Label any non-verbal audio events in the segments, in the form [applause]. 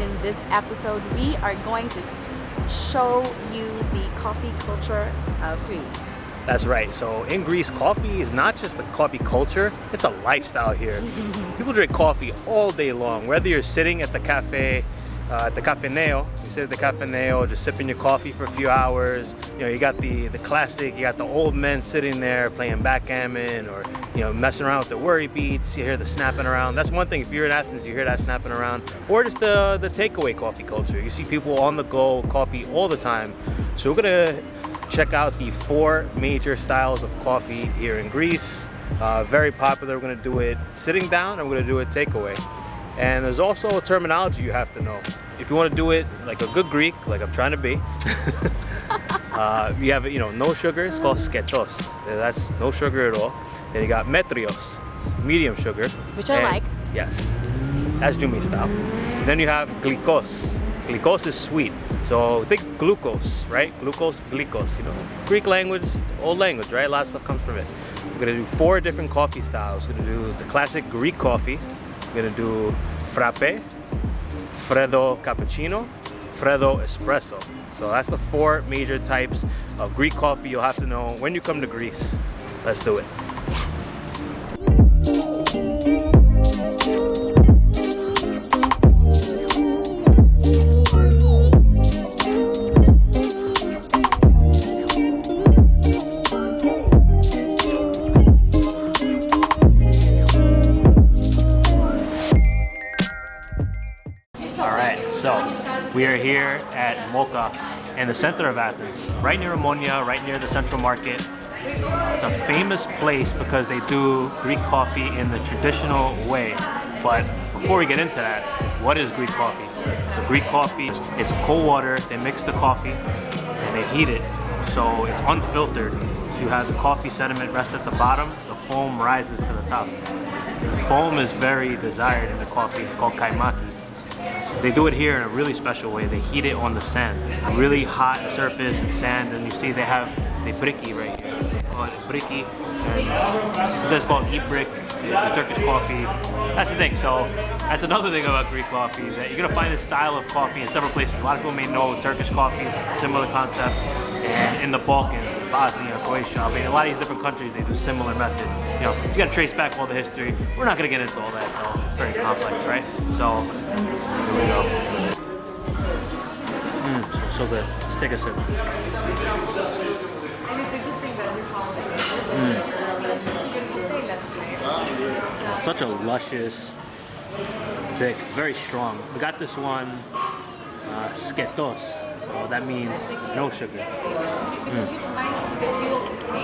episode, we are going to show you the coffee culture of Greece. That's right. So in Greece, coffee is not just a coffee culture, it's a lifestyle here. [laughs] People drink coffee all day long, whether you're sitting at the cafe, uh, at the cafe Cafeneo, you sit at the cafe Cafeneo, just sipping your coffee for a few hours. You know, you got the, the classic, you got the old men sitting there playing backgammon or, you know, messing around with the worry beads. You hear the snapping around. That's one thing. If you're in Athens, you hear that snapping around. Or just the, the takeaway coffee culture. You see people on the go, coffee all the time. So we're gonna check out the four major styles of coffee here in Greece. Uh, very popular, we're gonna do it sitting down and we're gonna do it takeaway. And there's also a terminology you have to know. If you wanna do it like a good Greek, like I'm trying to be, [laughs] uh, you have, you know, no sugar, it's called sketos. That's no sugar at all. Then you got metrios, medium sugar. Which I like. Yes, that's Jumi style. Then you have glycos. Glycos is sweet. So think glucose, right? Glucose, glycos, you know. Greek language, old language, right? A lot of stuff comes from it. We're gonna do four different coffee styles. We're gonna do the classic Greek coffee. We're gonna do frappe, freddo cappuccino, freddo espresso. So that's the four major types of Greek coffee you'll have to know when you come to Greece. Let's do it. Yes. All right, so we are here at Mocha in the center of Athens, right near Omonia, right near the central market. It's a famous place because they do Greek coffee in the traditional way. But before we get into that, what is Greek coffee? So Greek coffee, it's cold water, they mix the coffee and they heat it. So it's unfiltered. So you have the coffee sediment rest at the bottom, the foam rises to the top. The foam is very desired in the coffee, it's called kaimaki. They do it here in a really special way. They heat it on the sand. Really hot surface and sand, and you see they have the briki right here. It briki. And this is called ibrik, the Turkish coffee. That's the thing. So that's another thing about Greek coffee that you're gonna find this style of coffee in several places. A lot of people may know Turkish coffee, similar concept, and in the Balkans, Bosnia, Croatia. I mean, a lot of these different countries they do similar method. You know, you gotta trace back all the history. We're not gonna get into all that though. It's very complex, right? So here we go. Mmm, so, so good. Let's take a sip. Mm. Such a luscious, thick, very strong. We got this one, uh, sketos, so that means no sugar. Mm.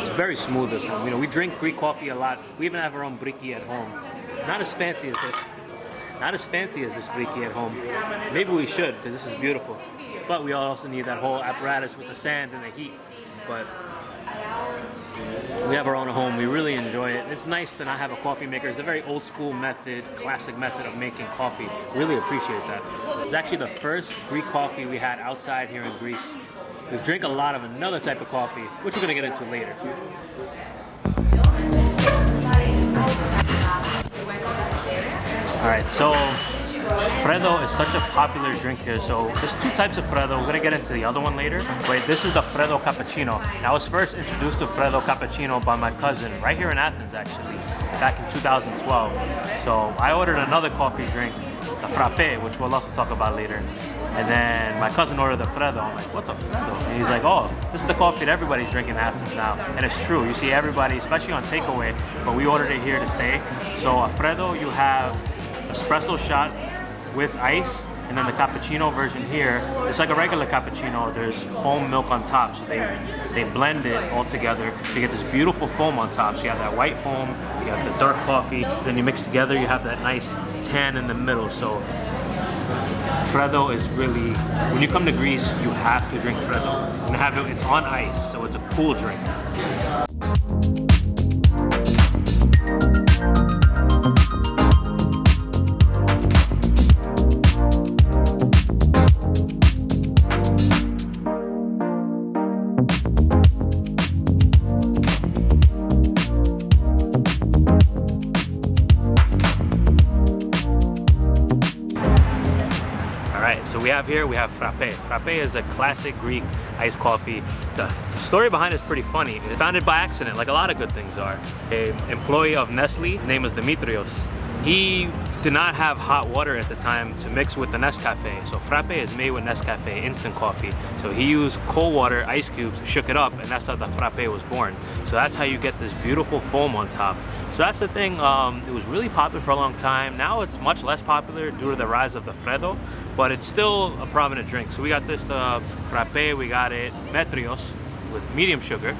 It's very smooth this one. You know, we drink Greek coffee a lot. We even have our own briki at home. Not as fancy as this. Not as fancy as this briki at home. Maybe we should, because this is beautiful. But we also need that whole apparatus with the sand and the heat. But we have our own home. We really enjoy it. It's nice to not have a coffee maker. It's a very old school method, classic method of making coffee. Really appreciate that. It's actually the first Greek coffee we had outside here in Greece. We drink a lot of another type of coffee, which we're gonna get into later. All right, so Freddo is such a popular drink here. So there's two types of Freddo. We're gonna get into the other one later. Wait, this is the Freddo Cappuccino. I was first introduced to Freddo Cappuccino by my cousin, right here in Athens actually, back in 2012. So I ordered another coffee drink, the Frappe, which we'll also talk about later. And then my cousin ordered the Freddo. I'm like, what's a Freddo? And he's like, oh, this is the coffee that everybody's drinking in Athens now. And it's true. You see everybody, especially on takeaway, but we ordered it here to stay. So a Freddo, you have espresso shot with ice and then the cappuccino version here it's like a regular cappuccino there's foam milk on top so they they blend it all together you get this beautiful foam on top so you have that white foam you have the dark coffee then you mix together you have that nice tan in the middle so Freddo is really, when you come to Greece, you have to drink Freddo. And have it, it's on ice, so it's a cool drink. We have here, we have frappe. Frappe is a classic Greek iced coffee. The story behind it is pretty funny. It was founded by accident, like a lot of good things are. A employee of Nestle, name was Dimitrios. He did not have hot water at the time to mix with the Nescafe. So frappe is made with Nescafe, instant coffee. So he used cold water, ice cubes, shook it up, and that's how the frappe was born. So that's how you get this beautiful foam on top. So that's the thing, um, it was really popular for a long time. Now it's much less popular due to the rise of the Freddo, but it's still a prominent drink. So we got this, the frappe, we got it metrios with medium sugar.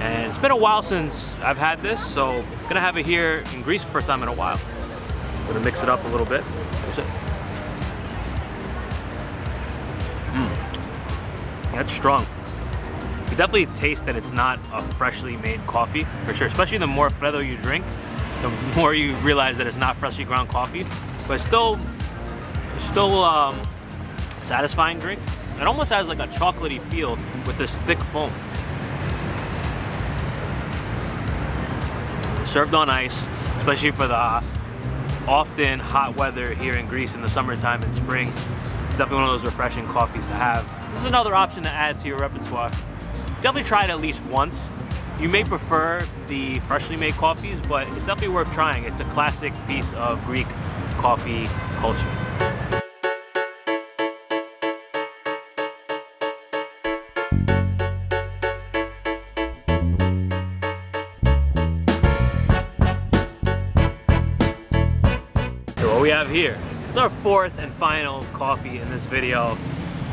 And it's been a while since I've had this, so gonna have it here in Greece for first time in a while. Gonna mix it up a little bit. That's it. Mm. That's strong. You definitely taste that it's not a freshly made coffee, for sure. Especially the more Freddo you drink, the more you realize that it's not freshly ground coffee. But still, still um, satisfying drink. It almost has like a chocolatey feel with this thick foam. Served on ice, especially for the often hot weather here in Greece in the summertime and spring. It's definitely one of those refreshing coffees to have. This is another option to add to your repertoire. Definitely try it at least once. You may prefer the freshly made coffees, but it's definitely worth trying. It's a classic piece of Greek coffee culture. Have here. It's our fourth and final coffee in this video.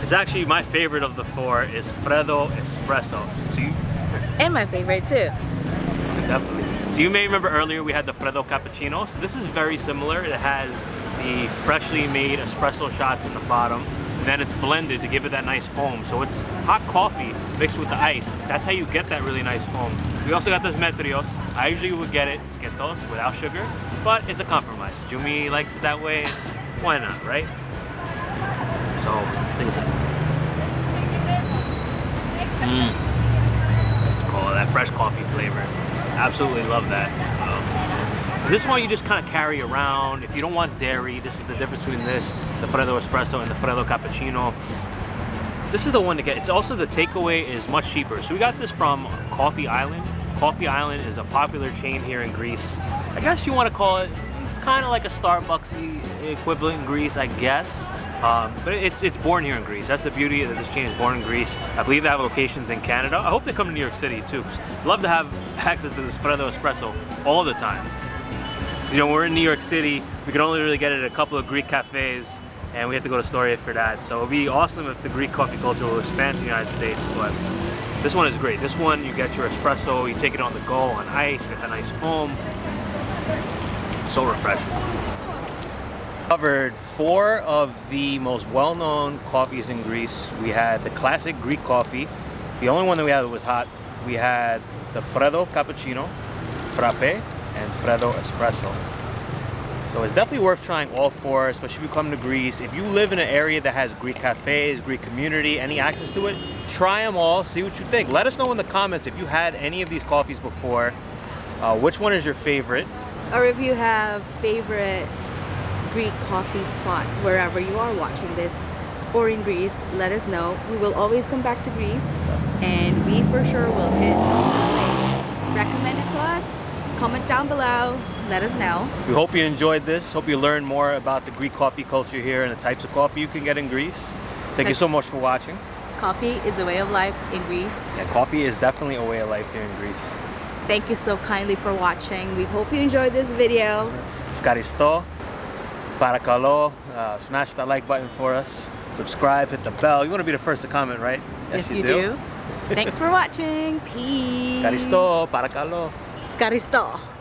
It's actually my favorite of the four is Freddo Espresso. So you, and my favorite too. Definitely. So you may remember earlier we had the Freddo Cappuccino. So this is very similar. It has the freshly made espresso shots in the bottom and then it's blended to give it that nice foam. So it's hot coffee mixed with the ice. That's how you get that really nice foam. We also got this metrios. I usually would get it sketos without sugar, but it's a compromise. Jumi likes it that way. Why not, right? So a Mmm. Oh, that fresh coffee flavor. Absolutely love that. This one you just kind of carry around. If you don't want dairy, this is the difference between this, the Freddo Espresso and the Freddo Cappuccino. This is the one to get. It's also the takeaway is much cheaper. So we got this from Coffee Island. Coffee Island is a popular chain here in Greece. I guess you want to call it, it's kind of like a Starbucks equivalent in Greece, I guess. Um, but it's it's born here in Greece. That's the beauty that this chain is born in Greece. I believe they have locations in Canada. I hope they come to New York City too. Love to have [laughs] access to this Freddo Espresso all the time you know, we're in New York City. We can only really get it at a couple of Greek cafes and we have to go to Astoria for that. So it'd be awesome if the Greek coffee culture will expand to the United States, but this one is great. This one, you get your espresso, you take it on the go on ice, get that nice foam. So refreshing. Covered four of the most well-known coffees in Greece. We had the classic Greek coffee. The only one that we had that was hot. We had the Freddo Cappuccino, Frappe, and Freddo Espresso. So it's definitely worth trying all four, especially if you come to Greece. If you live in an area that has Greek cafes, Greek community, any access to it, try them all, see what you think. Let us know in the comments if you had any of these coffees before. Uh, which one is your favorite? Or if you have favorite Greek coffee spot wherever you are watching this or in Greece, let us know. We will always come back to Greece and we for sure will hit recommend it to us comment down below let us know we hope you enjoyed this hope you learned more about the greek coffee culture here and the types of coffee you can get in greece thank you so much for watching coffee is a way of life in greece yeah coffee is definitely a way of life here in greece thank you so kindly for watching we hope you enjoyed this video Ευχαριστώ. Parakalo, uh, smash that like button for us. Subscribe, hit the bell. You want to be the first to comment, right? Yes, yes you, you, do. do. Thanks for [laughs] watching. Peace. Ευχαριστώ. Parakalo. Karisto.